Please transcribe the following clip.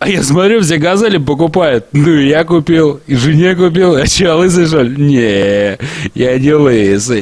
А я смотрю, все газели покупают. Ну, и я купил, и жене купил. А че, лысый, что ли? Не, я не лысый.